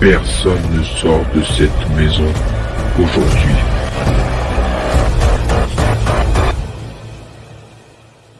Personne ne sort de cette maison aujourd'hui.